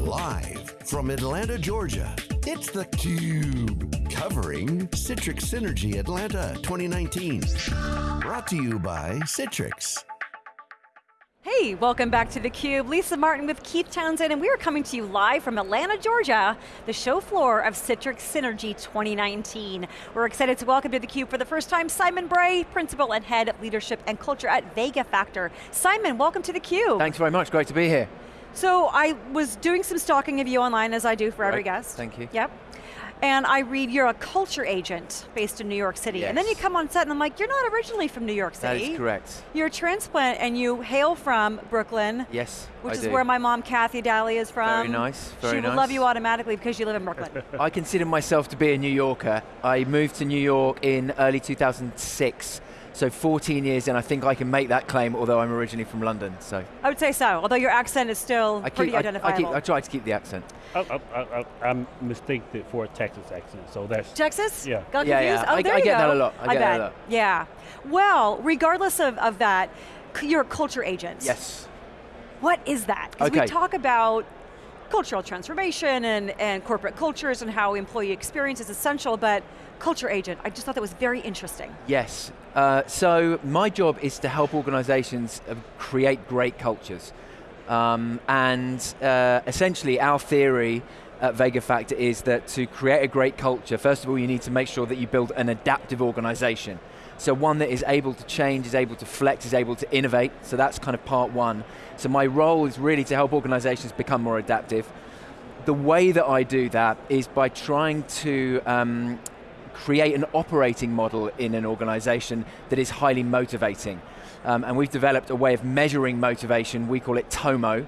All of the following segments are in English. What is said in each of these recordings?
Live from Atlanta, Georgia, it's theCUBE. Covering Citrix Synergy Atlanta 2019. Brought to you by Citrix. Hey, welcome back to theCUBE. Lisa Martin with Keith Townsend, and we are coming to you live from Atlanta, Georgia, the show floor of Citrix Synergy 2019. We're excited to welcome to theCUBE for the first time Simon Bray, Principal and Head of Leadership and Culture at Vega Factor. Simon, welcome to theCUBE. Thanks very much, great to be here. So I was doing some stalking of you online, as I do for right. every guest. Thank you. Yep. And I read you're a culture agent based in New York City. Yes. And then you come on set and I'm like, you're not originally from New York City. That is correct. You're a transplant and you hail from Brooklyn. Yes, Which I is do. where my mom, Kathy Daly, is from. Very nice, very She would love you automatically because you live in Brooklyn. I consider myself to be a New Yorker. I moved to New York in early 2006, so 14 years in, I think I can make that claim, although I'm originally from London, so. I would say so, although your accent is still I, pretty keep, I, I, identifiable. keep, I try to keep the accent. I, I, I, I'm mistaken for a Texas accent, so that's Texas? Yeah. Got Yeah, confused? yeah. Oh, I- there I you get that a lot. I get that bet. a lot. Yeah. Well, regardless of, of that, c- you're a culture agent. Yes. What is that? Because we talk about cultural transformation and, and corporate cultures and how employee experience is essential, but culture agent, I just thought that was very interesting. Yes. Uh, so my job is to help organizations uh, create great cultures. Um, and uh, essentially our theory at Vega Factor is that to create a great culture, first of all you need to make sure that you build an adaptive organization. So one that is able to change, is able to flex, is able to innovate, so that's kind of part one. So my role is really to help organizations become more adaptive. The way that I do that is by trying to um, create an operating model in an organization that is highly motivating. Um, and we've developed a way of measuring motivation, we call it TOMO,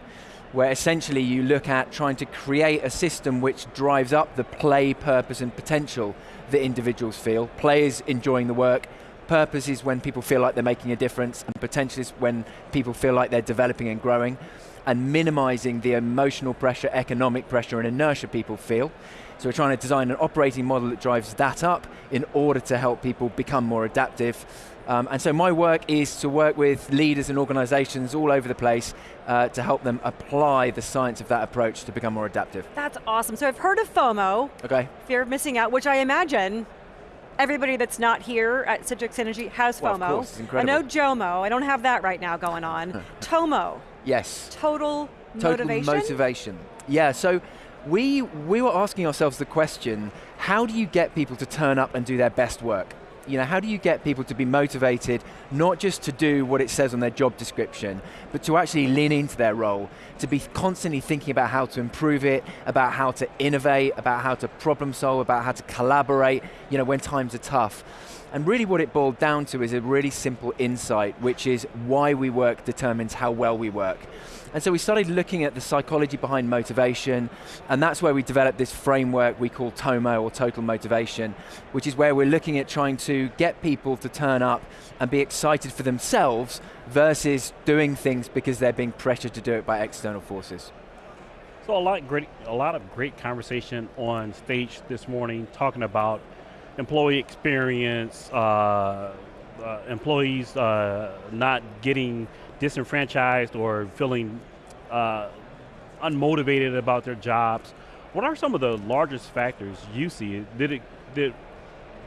where essentially you look at trying to create a system which drives up the play, purpose and potential that individuals feel. Play is enjoying the work, purpose is when people feel like they're making a difference, and potential is when people feel like they're developing and growing, and minimizing the emotional pressure, economic pressure and inertia people feel. So we're trying to design an operating model that drives that up in order to help people become more adaptive. Um, and so my work is to work with leaders and organizations all over the place uh, to help them apply the science of that approach to become more adaptive. That's awesome. So I've heard of FOMO, Okay? fear of missing out, which I imagine everybody that's not here at Citrix Synergy has Well, FOMO. course, I know JOMO, I don't have that right now going on. TOMO, Yes. total, Total motivation. motivation. Yeah, so we, we were asking ourselves the question, how do you get people to turn up and do their best work? You know, how do you get people to be motivated, not just to do what it says on their job description, but to actually lean into their role, to be constantly thinking about how to improve it, about how to innovate, about how to problem solve, about how to collaborate, you know, when times are tough. And really what it boiled down to is a really simple insight, which is why we work determines how well we work. And so we started looking at the psychology behind motivation, and that's where we developed this framework we call TOMO, or Total Motivation, which is where we're looking at trying to get people to turn up and be excited for themselves versus doing things because they're being pressured to do it by external forces. so a lot great, a lot of great conversation on stage this morning, talking about employee experience, uh, uh, employees uh, not getting disenfranchised or feeling uh, unmotivated about their jobs. What are some of the largest factors you see? Did it did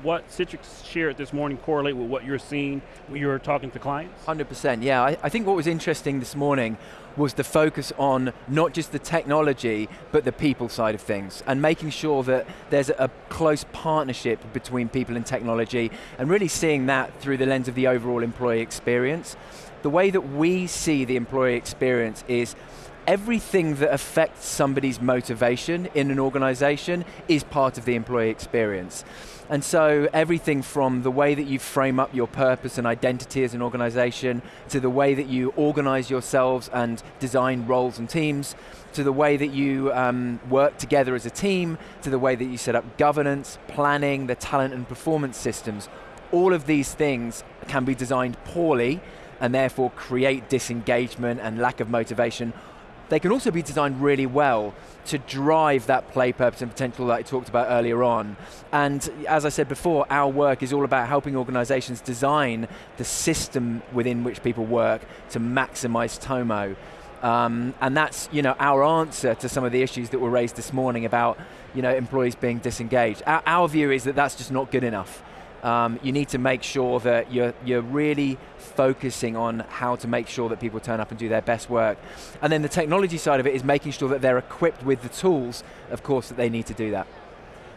what Citrix shared this morning correlate with what you're seeing when you're talking to clients? 100%, yeah. I, I think what was interesting this morning was the focus on not just the technology, but the people side of things, and making sure that there's a close partnership between people and technology, and really seeing that through the lens of the overall employee experience. The way that we see the employee experience is everything that affects somebody's motivation in an organization is part of the employee experience. And so everything from the way that you frame up your purpose and identity as an organization, to the way that you organize yourselves and design roles and teams, to the way that you um, work together as a team, to the way that you set up governance, planning, the talent and performance systems, all of these things can be designed poorly and therefore create disengagement and lack of motivation. They can also be designed really well to drive that play purpose and potential that I talked about earlier on. And as I said before, our work is all about helping organizations design the system within which people work to maximize TOMO. Um, and that's you know our answer to some of the issues that were raised this morning about you know employees being disengaged. Our, our view is that that's just not good enough. Um, you need to make sure that you're, you're really focusing on how to make sure that people turn up and do their best work. And then the technology side of it is making sure that they're equipped with the tools, of course, that they need to do that.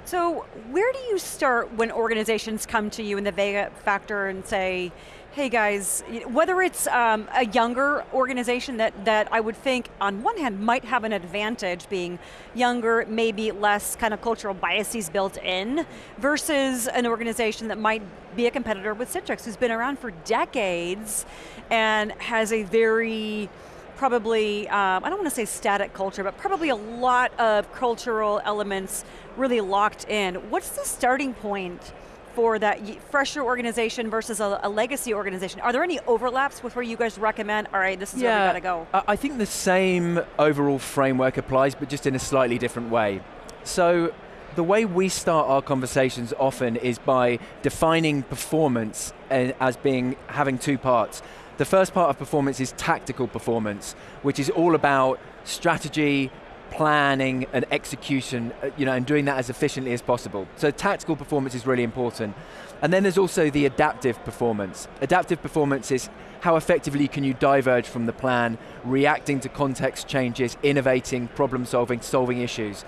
So where do you start when organizations come to you in the Vega Factor and say, hey guys, whether it's um, a younger organization that, that I would think on one hand might have an advantage being younger, maybe less kind of cultural biases built in, versus an organization that might be a competitor with Citrix who's been around for decades and has a very probably, um, I don't want to say static culture, but probably a lot of cultural elements really locked in. What's the starting point for that fresher organization versus a, a, legacy organization? Are there any overlaps with where you guys recommend, all right, this is yeah, where we got to go? I think the same overall framework applies, but just in a slightly different way. So the way we start our conversations often is by defining performance eh, as being having two parts. The first part of performance is tactical performance, which is all about strategy, planning and execution, uh, you know, and doing that as efficiently as possible. So tactical performance is really important. And then there's also the adaptive performance. Adaptive performance is how effectively can you diverge from the plan, reacting to context changes, innovating, problem solving, solving issues.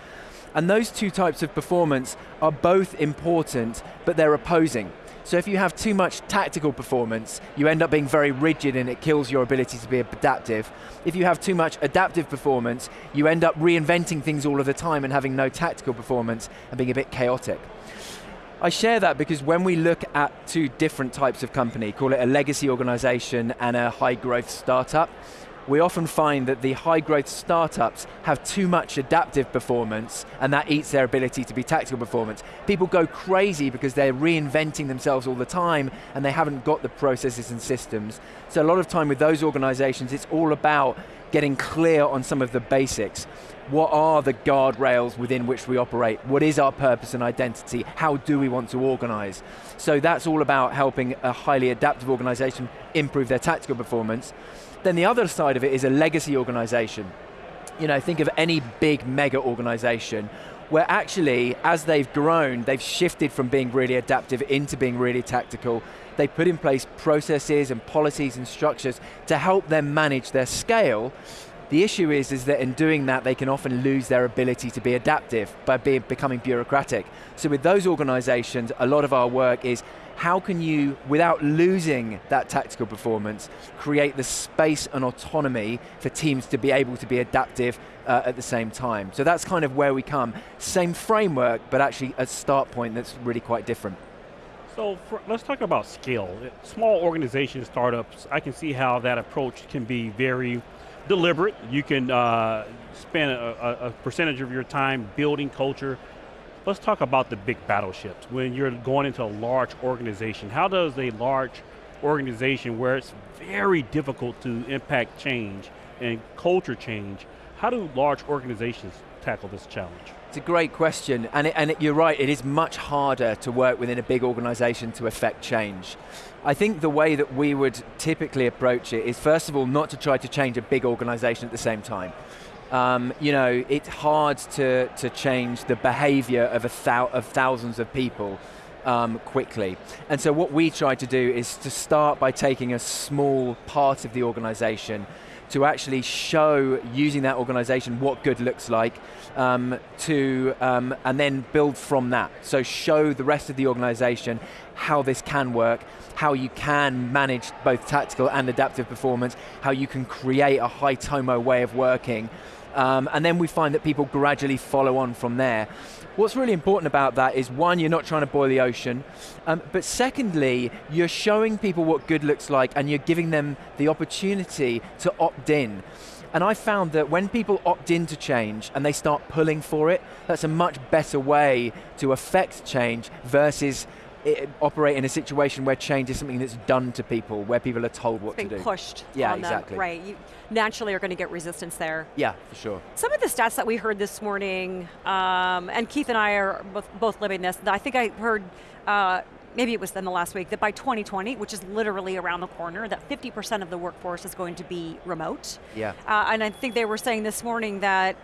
And those two types of performance are both important, but they're opposing. So if you have too much tactical performance, you end up being very rigid and it kills your ability to be adaptive. If you have too much adaptive performance, you end up reinventing things all of the time and having no tactical performance and being a bit chaotic. I share that because when we look at two different types of company, call it a legacy organization and a high growth startup, we often find that the high growth startups have too much adaptive performance and that eats their ability to be tactical performance. People go crazy because they're reinventing themselves all the time and they haven't got the processes and systems. So a lot of time with those organizations, it's all about getting clear on some of the basics. What are the guardrails within which we operate? What is our purpose and identity? How do we want to organize? So that's all about helping a highly adaptive organization improve their tactical performance. Then the other side of it is a legacy organization. You know, think of any big mega organization where actually, as they've grown, they've shifted from being really adaptive into being really tactical. They put in place processes and policies and structures to help them manage their scale. The issue is, is that in doing that, they can often lose their ability to be adaptive by being, becoming bureaucratic. So with those organizations, a lot of our work is how can you, without losing that tactical performance, create the space and autonomy for teams to be able to be adaptive uh, at the same time? So that's kind of where we come. Same framework, but actually a start point that's really quite different. So for, let's talk about scale. Small organizations, startups, I can see how that approach can be very deliberate. You can uh, spend a, a, percentage of your time building culture, Let's talk about the big battleships. When you're going into a large organization, how does a large organization where it's very difficult to impact change and culture change, how do large organizations tackle this challenge? It's a great question, and, it, and it, you're right, it is much harder to work within a big organization to affect change. I think the way that we would typically approach it is first of all not to try to change a big organization at the same time. Um, you know, it's hard to, to change the behavior of, a thou of thousands of people um, quickly. And so what we try to do is to start by taking a small part of the organization to actually show using that organization what good looks like um, to, um, and then build from that. So show the rest of the organization how this can work, how you can manage both tactical and adaptive performance, how you can create a high TOMO way of working, um, and then we find that people gradually follow on from there. What's really important about that is one, you're not trying to boil the ocean, um, but secondly, you're showing people what good looks like and you're giving them the opportunity to opt in. And I found that when people opt in to change and they start pulling for it, that's a much better way to affect change versus operate in a situation where change is something that's done to people, where people are told what to do. pushed yeah, exactly. Them, right, you naturally are going to get resistance there. Yeah, for sure. Some of the stats that we heard this morning, um, and Keith and I are both, both living this, I think I heard uh, maybe it was in the last week, that by 2020, which is literally around the corner, that 50% of the workforce is going to be remote. Yeah. Uh, and I think they were saying this morning that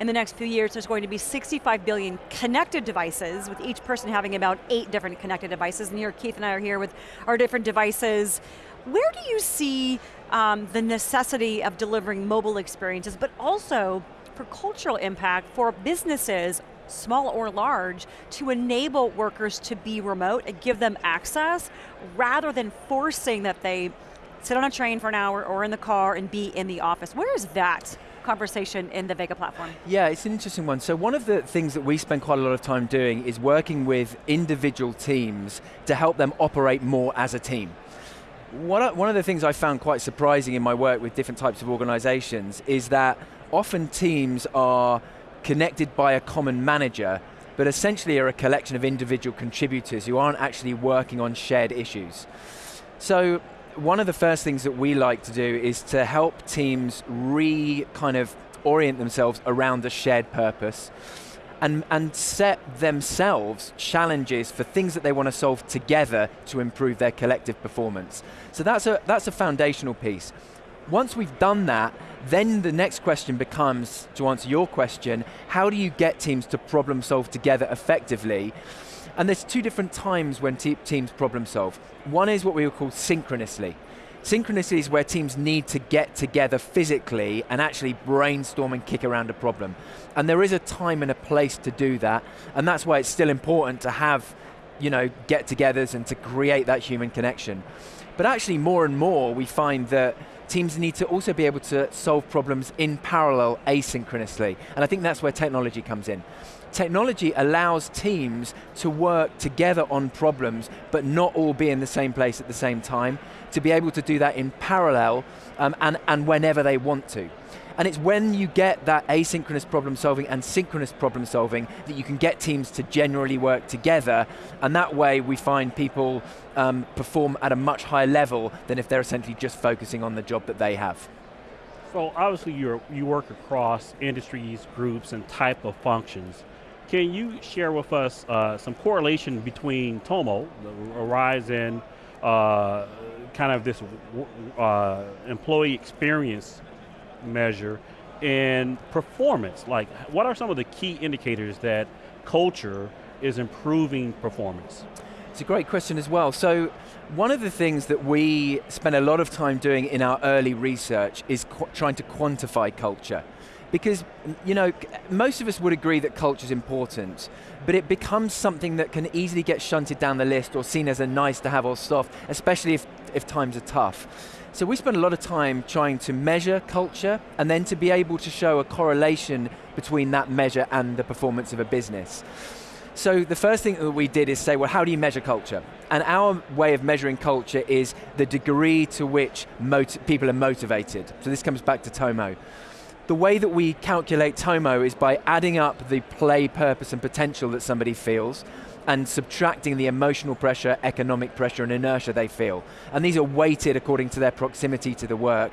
in the next few years there's going to be 65 billion connected devices, with each person having about eight different connected devices. And here, Keith and I are here with our different devices. Where do you see um, the necessity of delivering mobile experiences, but also for cultural impact for businesses small or large, to enable workers to be remote and give them access rather than forcing that they sit on a train for an hour or in the car and be in the office. Where is that conversation in the Vega platform? Yeah, it's an interesting one. So one of the things that we spend quite a lot of time doing is working with individual teams to help them operate more as a team. One of the things I found quite surprising in my work with different types of organizations is that often teams are connected by a common manager, but essentially are a collection of individual contributors who aren't actually working on shared issues. So one of the first things that we like to do is to help teams re kind of orient themselves around a shared purpose and, and set themselves challenges for things that they want to solve together to improve their collective performance. So that's a, that's a foundational piece. Once we've done that, then the next question becomes, to answer your question, how do you get teams to problem solve together effectively? And there's two different times when te teams problem solve. One is what we would call synchronously. Synchronously is where teams need to get together physically and actually brainstorm and kick around a problem. And there is a time and a place to do that, and that's why it's still important to have you know, get-togethers and to create that human connection. But actually more and more we find that teams need to also be able to solve problems in parallel asynchronously. And I think that's where technology comes in. Technology allows teams to work together on problems, but not all be in the same place at the same time, to be able to do that in parallel um, and, and whenever they want to. And it's when you get that asynchronous problem solving and synchronous problem solving that you can get teams to generally work together, and that way we find people um, perform at a much higher level than if they're essentially just focusing on the job that they have. So obviously you you work across industries, groups, and type of functions. Can you share with us uh, some correlation between Tomo, in uh, kind of this uh, employee experience measure in performance? Like, what are some of the key indicators that culture is improving performance? It's a great question as well. So, one of the things that we spend a lot of time doing in our early research is trying to quantify culture. Because, you know, most of us would agree that culture is important, but it becomes something that can easily get shunted down the list or seen as a nice to have or stuff, especially if, if times are tough. So we spend a lot of time trying to measure culture and then to be able to show a correlation between that measure and the performance of a business. So the first thing that we did is say, well, how do you measure culture? And our way of measuring culture is the degree to which people are motivated. So this comes back to Tomo. The way that we calculate Tomo is by adding up the play, purpose, and potential that somebody feels, and subtracting the emotional pressure, economic pressure, and inertia they feel. And these are weighted according to their proximity to the work.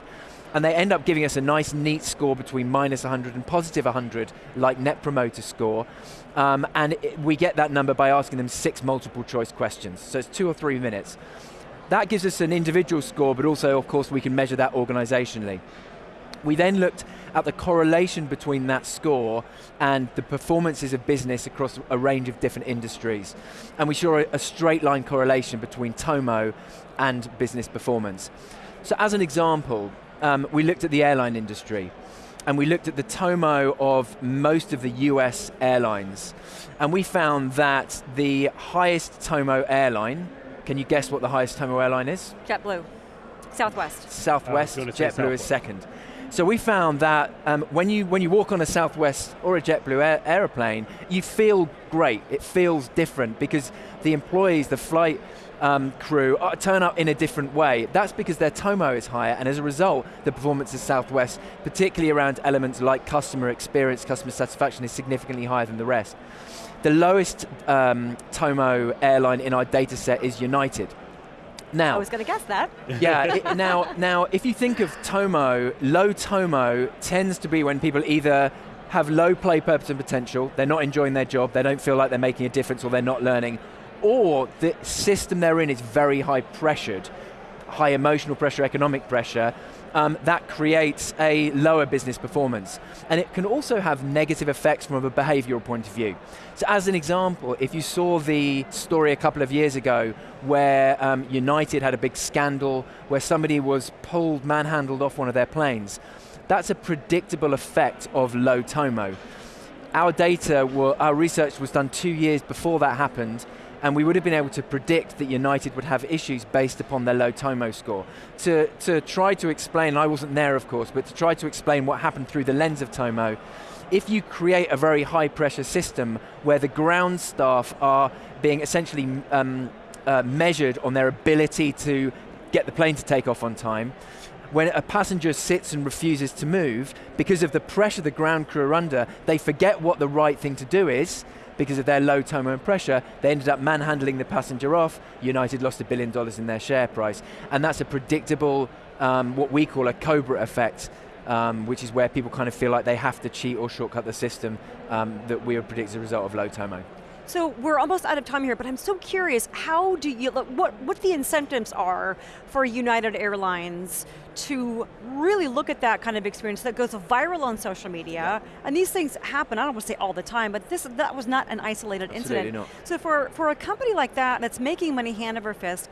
And they end up giving us a nice, neat score between minus 100 and positive 100, like Net Promoter Score. Um, and it, we get that number by asking them six multiple choice questions. So it's two or three minutes. That gives us an individual score, but also, of course, we can measure that organizationally. We then looked at the correlation between that score and the performances of business across a range of different industries. And we saw a straight line correlation between Tomo and business performance. So as an example, um, we looked at the airline industry and we looked at the Tomo of most of the US airlines. And we found that the highest Tomo airline, can you guess what the highest Tomo airline is? JetBlue. Southwest. Southwest, JetBlue is second. So we found that um, when, you, when you walk on a Southwest or a JetBlue air, aeroplane, you feel great. It feels different because the employees, the flight um, crew uh, turn up in a different way. That's because their TOMO is higher, and as a result, the performance of Southwest, particularly around elements like customer experience, customer satisfaction, is significantly higher than the rest. The lowest um, TOMO airline in our data set is United. Now, I was going to guess that. Yeah. it, now, now, if you think of Tomo, low Tomo tends to be when people either have low play purpose and potential, they're not enjoying their job, they don't feel like they're making a difference, or they're not learning, or the system they're in is very high pressured, high emotional pressure, economic pressure, um, that creates a lower business performance. And it can also have negative effects from a behavioral point of view. So as an example, if you saw the story a couple of years ago where um, United had a big scandal where somebody was pulled, manhandled off one of their planes, that's a predictable effect of low TOMO. Our data, were, our research was done two years before that happened, and we would have been able to predict that United would have issues based upon their low TOMO score. To, to try to explain, I wasn't there of course, but to try to explain what happened through the lens of TOMO, if you create a very high pressure system where the ground staff are being essentially um, uh, measured on their ability to get the plane to take off on time, when a passenger sits and refuses to move, because of the pressure the ground crew are under, they forget what the right thing to do is, because of their low TOMO and pressure, they ended up manhandling the passenger off. United lost a billion dollars in their share price. And that's a predictable, um, what we call a Cobra effect, um, which is where people kind of feel like they have to cheat or shortcut the system um, that we would predict as a result of low TOMO. So we're almost out of time here, but I'm so curious, how do you, what, what the incentives are for United Airlines to really look at that kind of experience that goes viral on social media, yeah. and these things happen, I don't want to say all the time, but this that was not an isolated Absolutely incident. Not. So for, for a company like that that's making money hand over fist,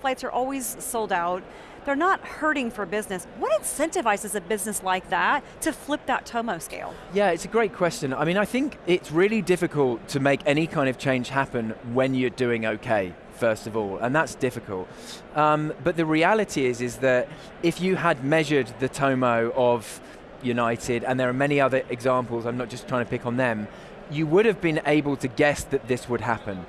flights are always sold out, they're not hurting for business. What incentivizes a business like that to flip that TOMO scale? Yeah, it's a great question. I mean, I think it's really difficult to make any kind of change happen when you're doing okay first of all, and that's difficult. Um, but the reality is, is that if you had measured the TOMO of United, and there are many other examples, I'm not just trying to pick on them, you would have been able to guess that this would happen.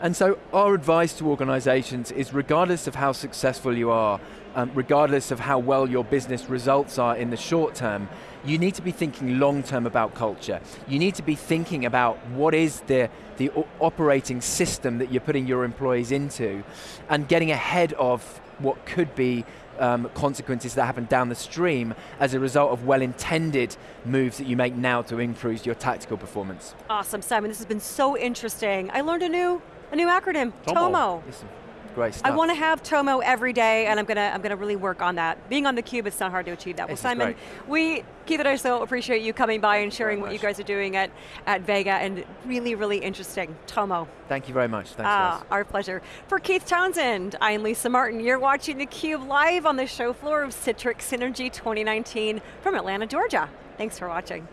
And so our advice to organizations is regardless of how successful you are, um, regardless of how well your business results are in the short term, you need to be thinking long term about culture. You need to be thinking about what is the, the operating system that you're putting your employees into and getting ahead of what could be um, consequences that happen down the stream as a result of well-intended moves that you make now to improve your tactical performance. Awesome, Simon, this has been so interesting. I learned a new a new acronym, TOMO. Listen, great stuff. I want to have TOMO every day, and I'm going to I'm going to really work on that. Being on the cube, it's not hard to achieve that. This well, Simon, we Keith and I so appreciate you coming by and sharing what you guys are doing at at Vega, and really really interesting. TOMO. Thank you very much. Thanks, ah, guys. Our pleasure. For Keith Townsend, I'm Lisa Martin. You're watching the Cube live on the show floor of Citrix Synergy 2019 from Atlanta, Georgia. Thanks for watching.